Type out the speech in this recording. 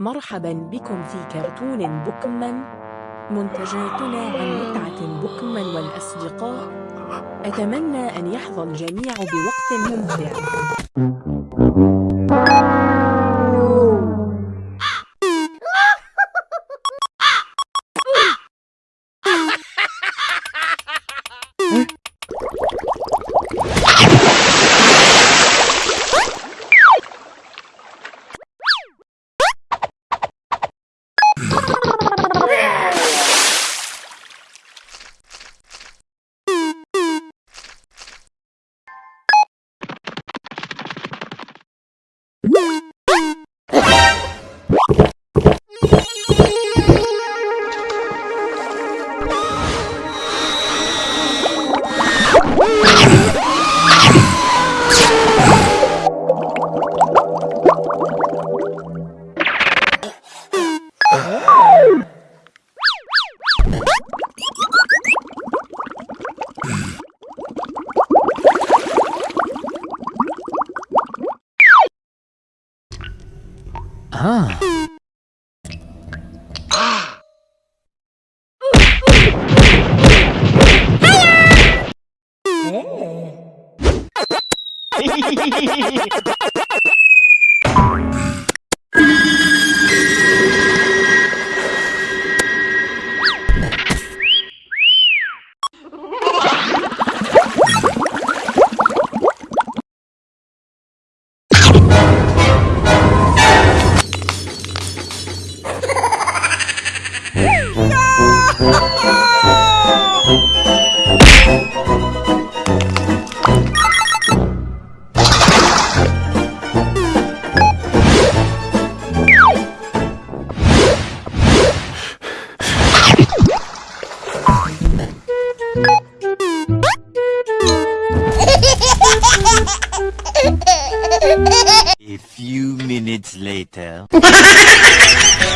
مرحبا بكم في كرتون بوكمان. منتجاتنا عن متعة بوكمان والأصدقاء. أتمنى أن يحظى الجميع بوقت ممتع. Ah. A few minutes later.